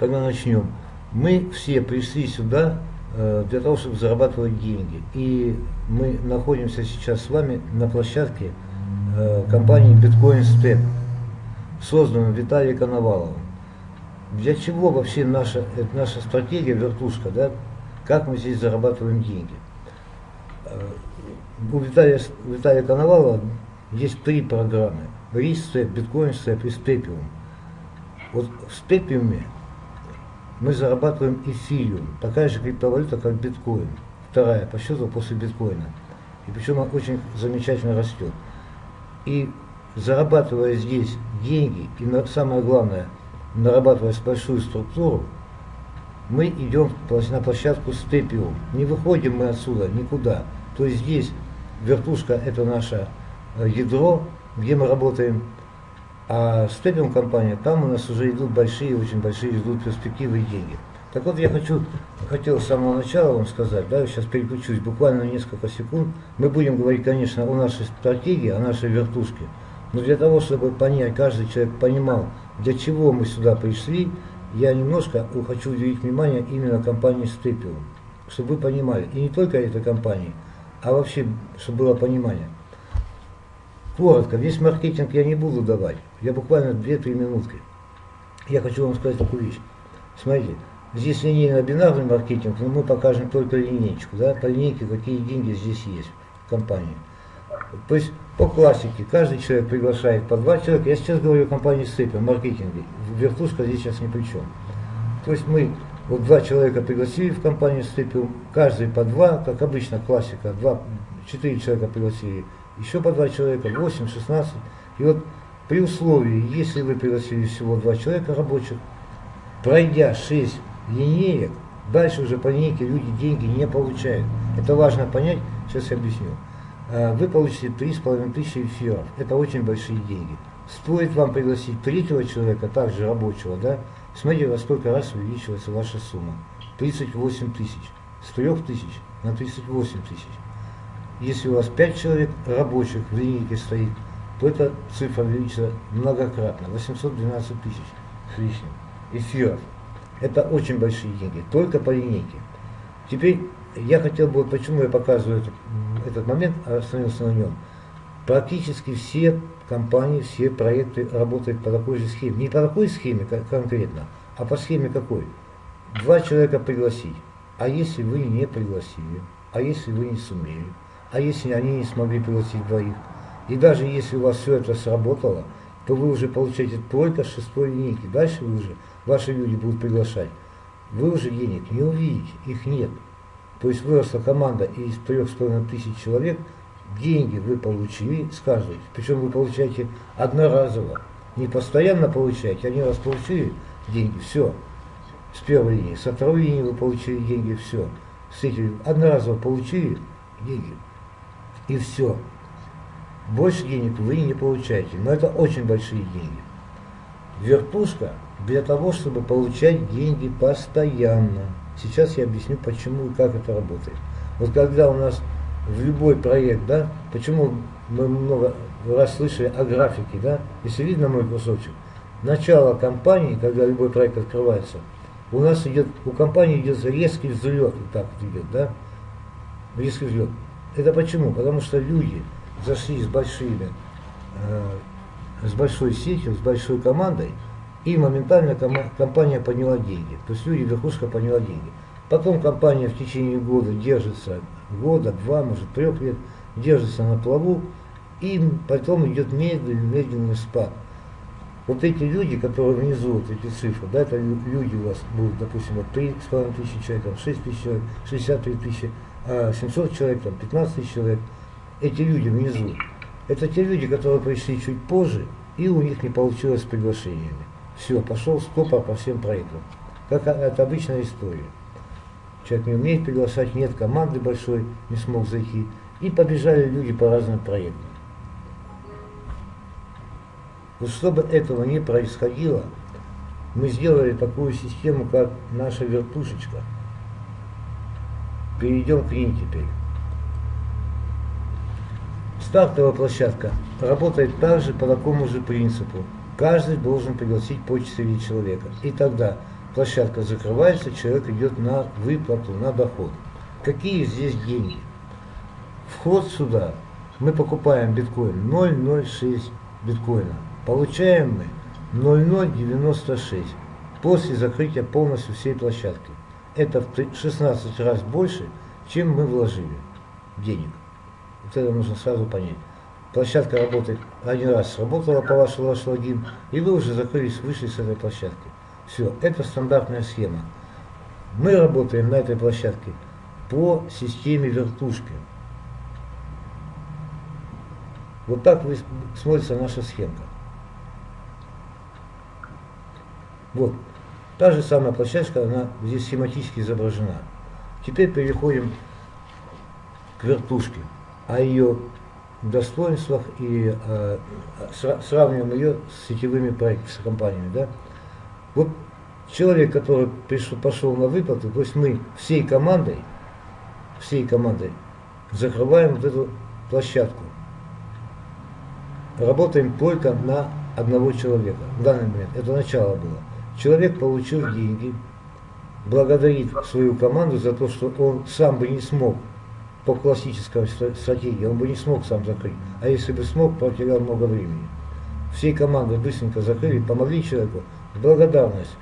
тогда начнем. Мы все пришли сюда э, для того, чтобы зарабатывать деньги. И мы находимся сейчас с вами на площадке э, компании Bitcoin Step, созданной Виталием Коноваловым. Для чего вообще наша, это наша стратегия вертушка, да? Как мы здесь зарабатываем деньги? Э, у Виталия, Виталия Коновалова есть три программы. Рис-степ, биткоин-степ и степиум. Вот в степиуме мы зарабатываем эфириум, такая же криптовалюта, как биткоин. Вторая по счету после биткоина. И причем она очень замечательно растет. И зарабатывая здесь деньги, и на, самое главное, нарабатывая большую структуру, мы идем на площадку степиум. Не выходим мы отсюда никуда. То есть здесь вертушка это наше э, ядро, где мы работаем. А степиум компания, там у нас уже идут большие, очень большие идут перспективы и деньги. Так вот, я хочу, хотел с самого начала вам сказать, да, сейчас переключусь буквально несколько секунд. Мы будем говорить, конечно, о нашей стратегии, о нашей вертушке. Но для того, чтобы понять, каждый человек понимал, для чего мы сюда пришли, я немножко хочу уделить внимание именно компании Степиум. Чтобы вы понимали, и не только этой компании, а вообще, чтобы было понимание. Коротко, весь маркетинг я не буду давать. Я буквально 2-3 минутки. Я хочу вам сказать такую вещь. Смотрите, здесь линейно-бинарный маркетинг, но мы покажем только линейку, да, по линейке, какие деньги здесь есть в компании. То есть по классике каждый человек приглашает по два человека. Я сейчас говорю о компании Сыпи, о маркетинге. Вертушка здесь сейчас ни при чем. То есть мы вот два человека пригласили в компанию Степиум, каждый по два, как обычно классика, два, четыре человека пригласили, еще по два человека, 8, 16. И вот при условии, если вы пригласили всего два человека рабочих, пройдя 6 линеек, дальше уже по линейке люди деньги не получают. Это важно понять, сейчас я объясню. А, вы получите 3,5 тысячи эфиров. Это очень большие деньги. Стоит вам пригласить третьего человека, также рабочего, да, смотрите, во сколько раз увеличивается ваша сумма. 38 тысяч. С 3 тысяч на 38 тысяч. Если у вас 5 человек рабочих в линейке стоит, то эта цифра увеличится многократно, 812 тысяч с лишним эфиров. Это очень большие деньги, только по линейке. Теперь я хотел бы, почему я показываю этот, этот момент, а остановился на нем. Практически все компании, все проекты работают по такой же схеме. Не по такой схеме конкретно, а по схеме какой? Два человека пригласить. А если вы не пригласили? А если вы не сумели? А если они не смогли пригласить двоих? И даже если у вас все это сработало, то вы уже получаете только шестой линейки. Дальше вы уже, ваши люди будут приглашать. Вы уже денег не увидите, их нет. То есть выросла команда из трех с половиной тысяч человек, деньги вы получили с каждой. Причем вы получаете одноразово. Не постоянно получаете, они раз получили деньги, все. С первой линии. Со второй линии вы получили деньги, все. С этим одноразово получили деньги, и все. Больше денег вы не получаете, но это очень большие деньги. Вертушка для того, чтобы получать деньги постоянно. Сейчас я объясню, почему и как это работает. Вот когда у нас в любой проект, да, почему мы много раз слышали о графике, да, если видно мой кусочек, начало кампании, когда любой проект открывается, у нас идет, у компании идет резкий взлет, вот так вот идет, да, резкий взлет. Это почему? Потому что люди зашли с большими, э, с большой сетью, с большой командой, и моментально компания подняла деньги. То есть люди, верхушка подняла деньги. Потом компания в течение года держится, года, два, может трех лет, держится на плаву, и потом идет медленный, медленный спад. Вот эти люди, которые вот эти цифры, да, это люди у вас будут, допустим, вот 3,5 тысячи человек, там, 6 тысяч человек, 63 тысячи, 700 человек, там, 15 тысяч человек, эти люди внизу, это те люди, которые пришли чуть позже, и у них не получилось с приглашениями. Все, пошел стопор по всем проектам. Как это обычная история. Человек не умеет приглашать, нет команды большой, не смог зайти. И побежали люди по разным проектам. Вот чтобы этого не происходило, мы сделали такую систему, как наша вертушечка. Перейдем к ней теперь. Стартовая площадка работает также по такому же принципу. Каждый должен пригласить по 4 человека. И тогда площадка закрывается, человек идет на выплату, на доход. Какие здесь деньги? Вход сюда, мы покупаем биткоин 0,06 биткоина. Получаем мы 0,096 после закрытия полностью всей площадки. Это в 16 раз больше, чем мы вложили денег. Вот это нужно сразу понять. Площадка работает, один раз сработала по вашему ваш логин, и вы уже закрылись, вышли с этой площадки. Все, это стандартная схема. Мы работаем на этой площадке по системе вертушки. Вот так смотрится наша схемка. Вот. Та же самая площадка, она здесь схематически изображена. Теперь переходим к вертушке, о ее достоинствах и э, сравниваем ее с сетевыми проектами, с компаниями. Да? Вот человек, который пришел, пошел на выплату, то есть мы всей командой, всей командой закрываем вот эту площадку. Работаем только на одного человека в данный момент. Это начало было. Человек получил деньги, благодарит свою команду за то, что он сам бы не смог по классической стратегии, он бы не смог сам закрыть. А если бы смог, потерял много времени. Всей командой быстренько закрыли, помогли человеку благодарность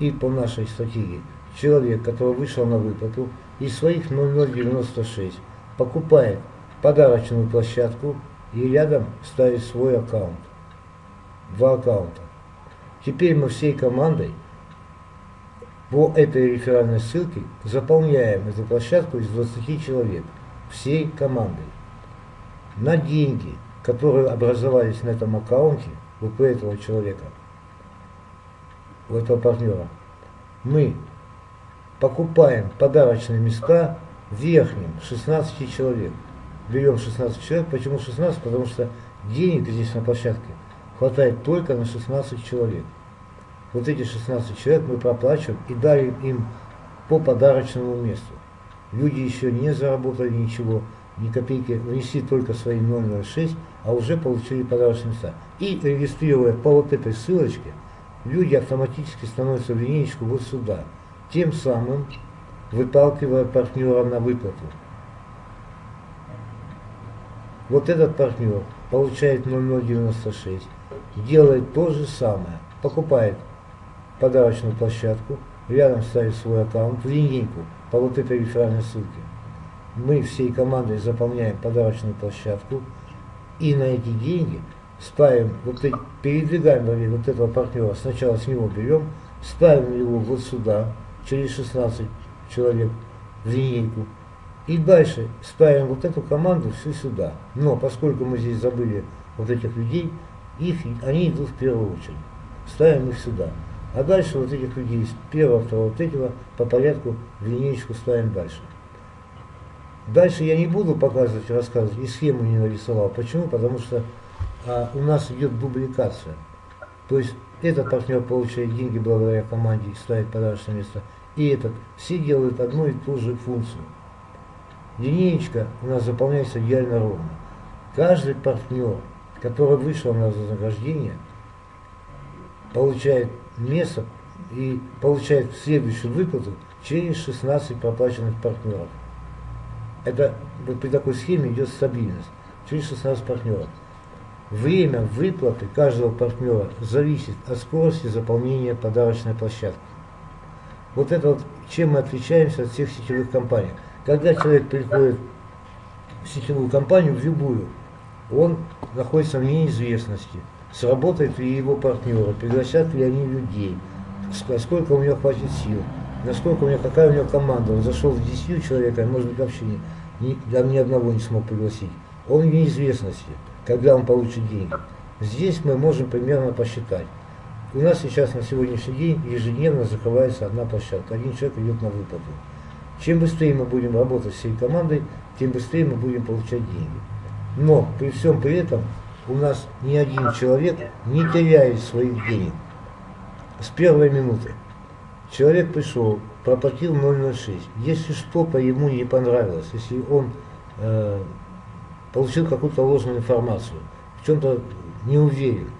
и по нашей стратегии. Человек, который вышел на выплату, из своих 0096 покупает подарочную площадку и рядом ставит свой аккаунт. Два аккаунта. Теперь мы всей командой по этой реферальной ссылке заполняем эту площадку из 20 человек, всей командой. На деньги, которые образовались на этом аккаунте, у этого человека, у этого партнера, мы покупаем подарочные места верхним 16 человек. Берем 16 человек. Почему 16? Потому что денег здесь на площадке хватает только на 16 человек. Вот эти 16 человек мы проплачиваем и дарим им по подарочному месту. Люди еще не заработали ничего, ни копейки, внесли только свои 006, а уже получили подарочные места. И регистрируя по вот этой ссылочке, люди автоматически становятся в линейку вот сюда, тем самым выталкивая партнера на выплату. Вот этот партнер получает 0096, делает то же самое, покупает подарочную площадку, рядом ставит свой аккаунт в линейку по вот этой реферальной ссылке. Мы всей командой заполняем подарочную площадку и на эти деньги ставим, вот эти, передвигаем вот этого партнера, сначала с него берем, ставим его вот сюда, через 16 человек в линейку, и дальше ставим вот эту команду всю сюда. Но поскольку мы здесь забыли вот этих людей, их, они идут в первую очередь. Ставим их сюда. А дальше вот этих людей с первого, второго, третьего по порядку в линейку ставим дальше. Дальше я не буду показывать, рассказывать, и схему не нарисовал. Почему? Потому что а, у нас идет дубликация. То есть этот партнер получает деньги благодаря команде и ставит подарочное место. И этот. Все делают одну и ту же функцию. Линеечка у нас заполняется идеально ровно. Каждый партнер, который вышел на вознаграждение, получает место и получает следующую выплату через 16 проплаченных партнеров. Это вот при такой схеме идет стабильность. Через 16 партнеров. Время выплаты каждого партнера зависит от скорости заполнения подарочной площадки. Вот это вот, чем мы отличаемся от всех сетевых компаний. Когда человек приходит в сетевую компанию, в любую, он находится в неизвестности сработает ли его партнеры, пригласят ли они людей, сколько у него хватит сил, насколько у него, какая у него команда. Он зашел с 10 человек, а может быть вообще ни, ни, ни одного не смог пригласить. Он в неизвестности, когда он получит деньги. Здесь мы можем примерно посчитать. У нас сейчас на сегодняшний день ежедневно закрывается одна площадка, один человек идет на выплату. Чем быстрее мы будем работать всей командой, тем быстрее мы будем получать деньги. Но при всем при этом у нас ни один человек не теряет своих денег. С первой минуты. Человек пришел, проплатил 006. Если что-то ему не понравилось, если он э, получил какую-то ложную информацию, в чем-то не уверен,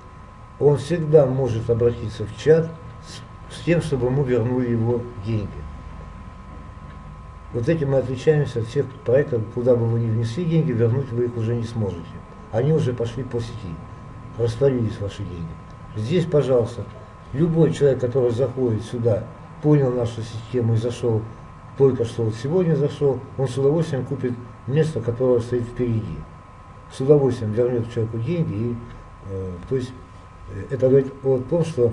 он всегда может обратиться в чат с, с тем, чтобы ему вернули его деньги. Вот этим мы отличаемся от всех проектов, куда бы вы ни внесли деньги, вернуть вы их уже не сможете. Они уже пошли по сети, растворились ваши деньги. Здесь, пожалуйста, любой человек, который заходит сюда, понял нашу систему и зашел, только что вот сегодня зашел, он с удовольствием купит место, которое стоит впереди. С удовольствием вернет человеку деньги. И, э, то есть э, это говорит о том, что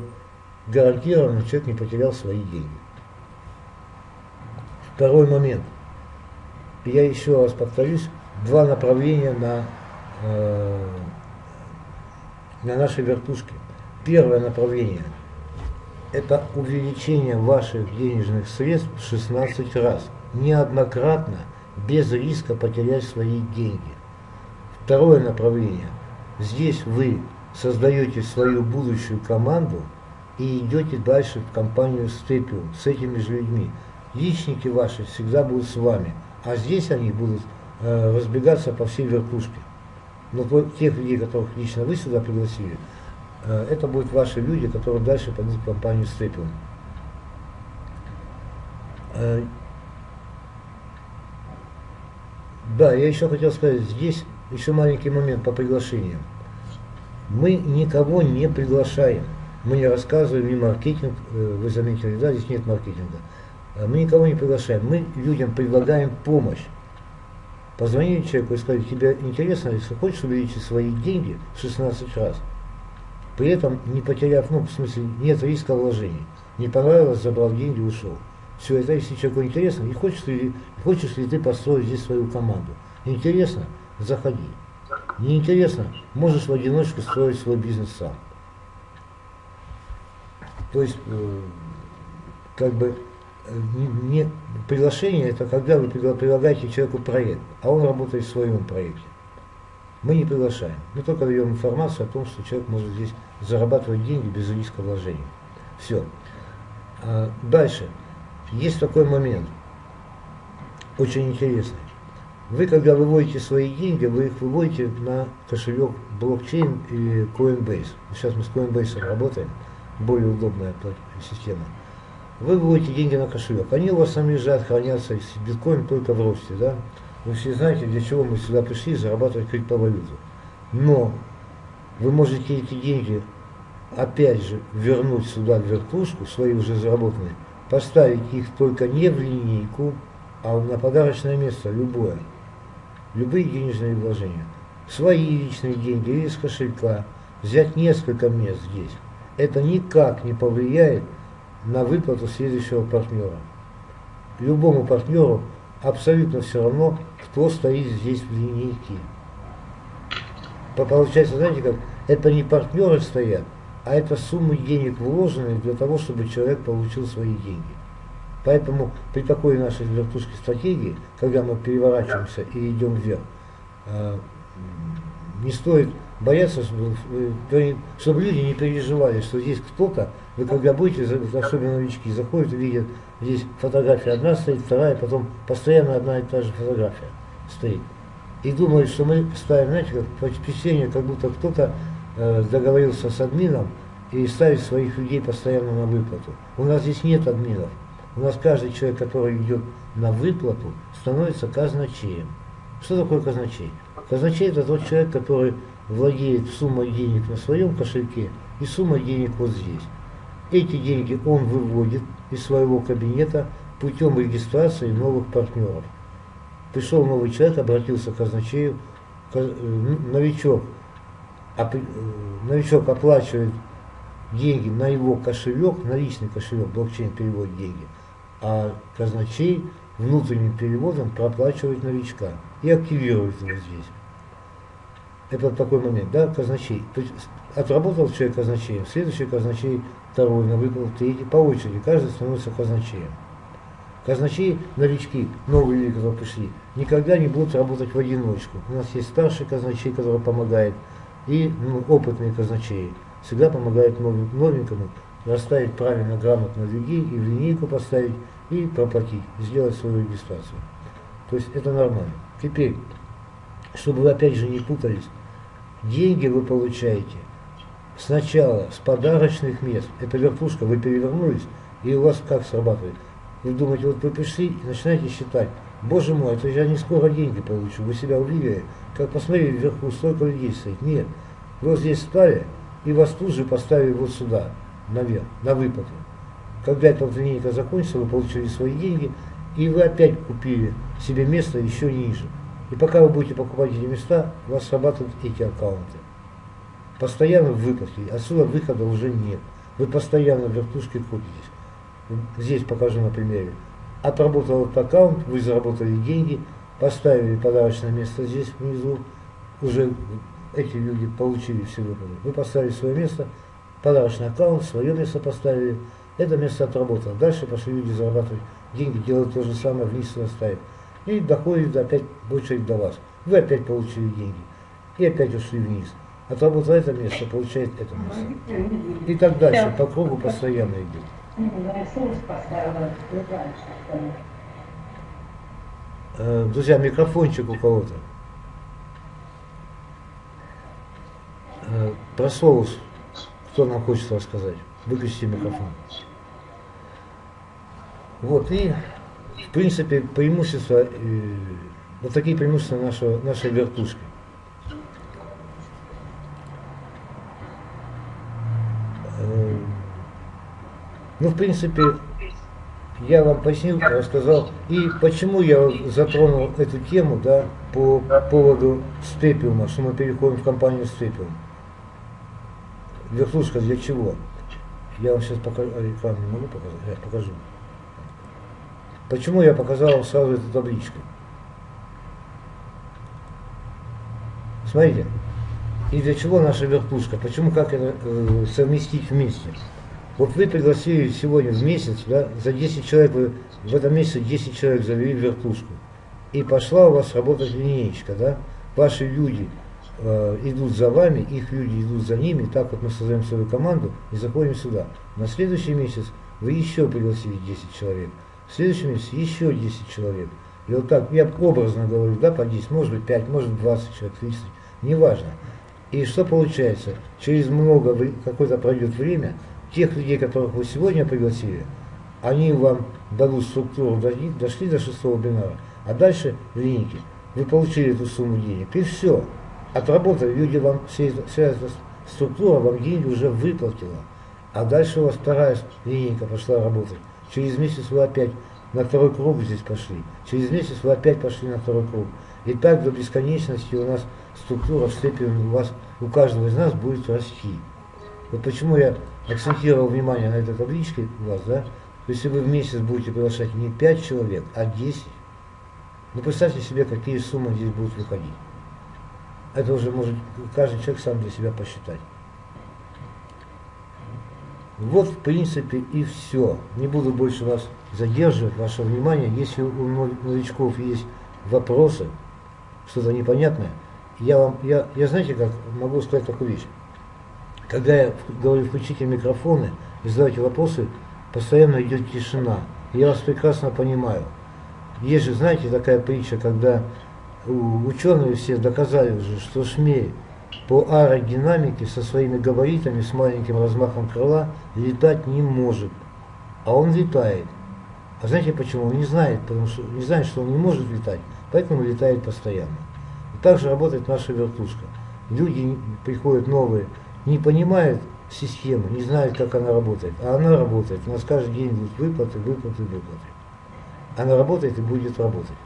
гарантированно человек не потерял свои деньги. Второй момент. Я еще раз повторюсь, два направления на, э, на нашей вертушке. Первое направление – это увеличение ваших денежных средств в 16 раз. Неоднократно, без риска потерять свои деньги. Второе направление. Здесь вы создаете свою будущую команду и идете дальше в компанию Степиум с этими же людьми. Личники ваши всегда будут с вами, а здесь они будут э, разбегаться по всей верхушке. Но тех людей, которых лично вы сюда пригласили, э, это будут ваши люди, которые дальше пойдут в компанию Степиум. Э, да, я еще хотел сказать, здесь еще маленький момент по приглашениям. Мы никого не приглашаем. Мы не рассказываем ни маркетинг, э, вы заметили, да, здесь нет маркетинга. Э, мы никого не приглашаем, мы людям предлагаем помощь. Позвонили человеку и сказали, тебе интересно, если хочешь увеличить свои деньги в 16 раз, при этом не потеряв, ну, в смысле, нет риска вложений. Не понравилось, забрал деньги, ушел. Все это, если человеку интересно, не хочешь ли, хочешь ли ты построить здесь свою команду. Интересно, заходи. Не интересно, можешь в одиночку строить свой бизнес сам. То есть, э, как бы, не, приглашение это когда вы предлагаете человеку проект, а он работает в своем проекте. Мы не приглашаем. Мы только даем информацию о том, что человек может здесь зарабатывать деньги без риска вложений. Все. А дальше. Есть такой момент, очень интересный. Вы, когда выводите свои деньги, вы их выводите на кошелек блокчейн или Coinbase. Сейчас мы с Coinbase работаем, более удобная система вы выводите деньги на кошелек. Они у вас сами лежат, хранятся, биткоин только в росте, да. Вы все знаете, для чего мы сюда пришли, зарабатывать криптовалюту. Но вы можете эти деньги опять же вернуть сюда в вертушку, свои уже заработанные, поставить их только не в линейку, а на подарочное место, любое. Любые денежные вложения. Свои личные деньги или из кошелька. Взять несколько мест здесь. Это никак не повлияет на выплату следующего партнера. Любому партнеру абсолютно все равно, кто стоит здесь в линейке. Получается, знаете как, это не партнеры стоят, а это суммы денег вложенные для того, чтобы человек получил свои деньги. Поэтому при такой нашей вертушке стратегии, когда мы переворачиваемся и идем вверх, а, не стоит бояться, чтобы, чтобы люди не переживали, что здесь кто-то вы когда будете, особенно новички, заходят и видят, здесь фотография одна стоит, вторая, потом постоянно одна и та же фотография стоит. И думают, что мы ставим, знаете, как впечатление, как будто кто-то э, договорился с админом и ставит своих людей постоянно на выплату. У нас здесь нет админов. У нас каждый человек, который идет на выплату, становится казначеем. Что такое казначей? Казначей это тот человек, который владеет суммой денег на своем кошельке и суммой денег вот здесь. Эти деньги он выводит из своего кабинета путем регистрации новых партнеров. Пришел новый человек, обратился к казначею, э, новичок, э, новичок оплачивает деньги на его кошелек, на личный кошелек, блокчейн переводит деньги, а казначей внутренним переводом проплачивает новичка и активирует его здесь. Это такой момент, да, казначей. То есть отработал человек казначеем, следующий казначей второй на выплату, третий, по очереди, каждый становится казначеем. Казначеи, новички, новые люди, которые пришли, никогда не будут работать в одиночку. У нас есть старший казначей, который помогает, и ну, опытные казначеи всегда помогают новенькому расставить правильно, грамотно людей и в линейку поставить, и проплатить, сделать свою регистрацию. То есть это нормально. Теперь, чтобы вы опять же не путались, деньги вы получаете сначала с подарочных мест, это верхушка, вы перевернулись, И у вас как срабатывает? Вы думаете, вот вы пришли и начинаете считать, боже мой, это я не скоро деньги получу, вы себя увидели, как посмотрели вверху, столько людей стоит. Нет, вы вот здесь стали, и вас тут же поставили вот сюда, наверх, на выплаты. Когда эта линейка закончится, вы получили свои деньги, и вы опять купили себе место еще ниже. И пока вы будете покупать эти места, у вас срабатывают эти аккаунты. Постоянно в выплате, отсюда выхода уже нет. Вы постоянно в вертушке крутитесь здесь покажу на примере. Отработал этот аккаунт, вы заработали деньги, поставили подарочное место здесь внизу, уже эти люди получили все выплаты. Вы поставили свое место, подарочный аккаунт, свое место поставили, это место отработало. Дальше пошли люди зарабатывать деньги, делать то же самое, вниз ставить. И доходит опять очередь до вас. Вы опять получили деньги. И опять ушли вниз. Отработал это место, получает это место. И так дальше, по кругу постоянно идет. Э, друзья, микрофончик у кого-то. Э, про соус, кто нам хочет рассказать. Выключите микрофон. Вот, и, в принципе, преимущества, э, вот такие преимущества нашего, нашей вертушки. Ну, в принципе, я вам пояснил, рассказал. И почему я затронул эту тему, да, по поводу степиума, что мы переходим в компанию степиум. Верхушка для чего? Я вам сейчас покажу, а, не могу показать, я покажу. Почему я показал сразу эту табличку? Смотрите, и для чего наша вертушка? Почему, как это э, совместить вместе? Вот вы пригласили сегодня в месяц, да, за 10 человек, вы в этом месяце 10 человек завели вертушку. И пошла у вас работать линеечка, да? Ваши люди э, идут за вами, их люди идут за ними, так вот мы создаем свою команду и заходим сюда. На следующий месяц вы еще пригласили 10 человек. В следующем месяце еще 10 человек. И вот так, я образно говорю, да, по 10, может быть 5, может 20 человек, 30, неважно. И что получается? Через много, какое-то пройдет время, тех людей, которых вы сегодня пригласили, они вам дадут структуру, дошли до шестого бинара, а дальше в линейке вы получили эту сумму денег, и все. Отработали, люди вам, вся, вся эта структура вам деньги уже выплатила. А дальше у вас вторая линейка пошла работать. Через месяц вы опять на второй круг здесь пошли. Через месяц вы опять пошли на второй круг. И так до бесконечности у нас структура в степени у вас, у каждого из нас будет расти. Вот почему я акцентировал внимание на этой табличке у вас, да, если вы в месяц будете приглашать не 5 человек, а 10, ну представьте себе, какие суммы здесь будут выходить. Это уже может каждый человек сам для себя посчитать. Вот, в принципе, и все. Не буду больше вас задерживать, ваше внимание. Если у новичков есть вопросы, что-то непонятное, я вам, я, я знаете как, могу сказать такую вещь. Когда я говорю, включите микрофоны и задавайте вопросы, постоянно идет тишина. Я вас прекрасно понимаю. Есть же, знаете, такая притча, когда ученые все доказали уже, что шмель по аэродинамике со своими габаритами, с маленьким размахом крыла летать не может. А он летает. А знаете почему? Он не знает, потому что не знает, что он не может летать, поэтому летает постоянно. И также работает наша вертушка. Люди приходят новые не понимают систему, не знают, как она работает. А она работает. У нас каждый день будут выплаты, выплаты, выплаты. Она работает и будет работать.